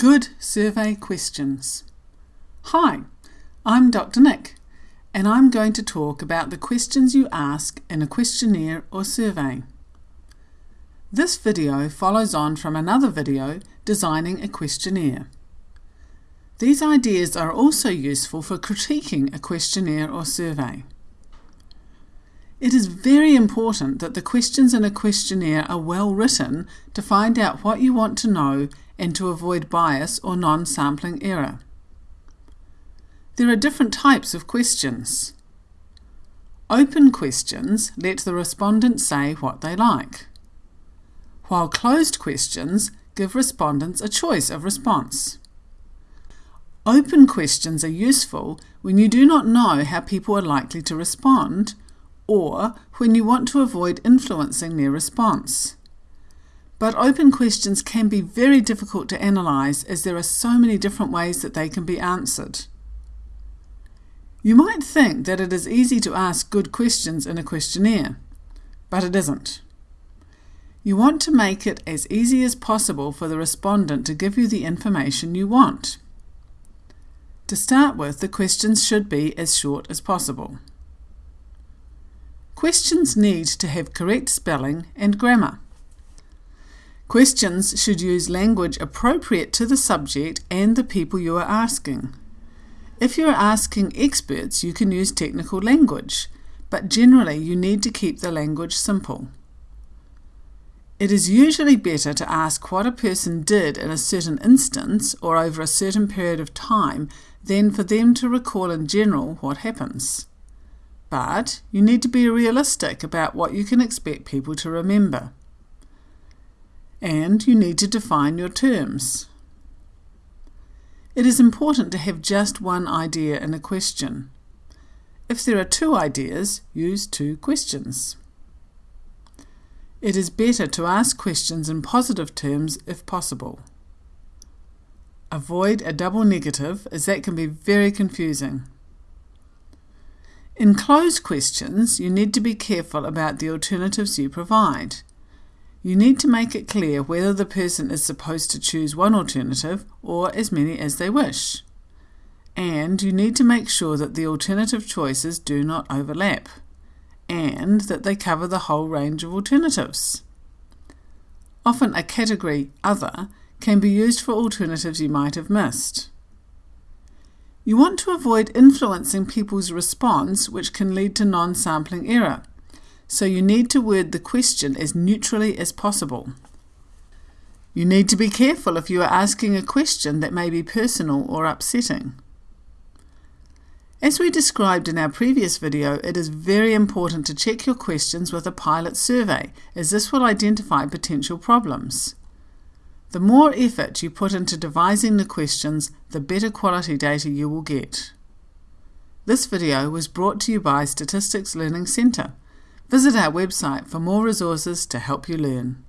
Good survey questions. Hi, I'm Dr. Nick, and I'm going to talk about the questions you ask in a questionnaire or survey. This video follows on from another video designing a questionnaire. These ideas are also useful for critiquing a questionnaire or survey. It is very important that the questions in a questionnaire are well written to find out what you want to know and to avoid bias or non-sampling error. There are different types of questions. Open questions let the respondent say what they like, while closed questions give respondents a choice of response. Open questions are useful when you do not know how people are likely to respond or when you want to avoid influencing their response. But open questions can be very difficult to analyse as there are so many different ways that they can be answered. You might think that it is easy to ask good questions in a questionnaire, but it isn't. You want to make it as easy as possible for the respondent to give you the information you want. To start with, the questions should be as short as possible. Questions need to have correct spelling and grammar. Questions should use language appropriate to the subject and the people you are asking. If you are asking experts, you can use technical language, but generally you need to keep the language simple. It is usually better to ask what a person did in a certain instance or over a certain period of time than for them to recall in general what happens. But you need to be realistic about what you can expect people to remember. And you need to define your terms. It is important to have just one idea in a question. If there are two ideas, use two questions. It is better to ask questions in positive terms if possible. Avoid a double negative as that can be very confusing. In closed questions, you need to be careful about the alternatives you provide. You need to make it clear whether the person is supposed to choose one alternative or as many as they wish. And you need to make sure that the alternative choices do not overlap, and that they cover the whole range of alternatives. Often a category Other can be used for alternatives you might have missed. You want to avoid influencing people's response, which can lead to non-sampling error, so you need to word the question as neutrally as possible. You need to be careful if you are asking a question that may be personal or upsetting. As we described in our previous video, it is very important to check your questions with a pilot survey, as this will identify potential problems. The more effort you put into devising the questions, the better quality data you will get. This video was brought to you by Statistics Learning Centre. Visit our website for more resources to help you learn.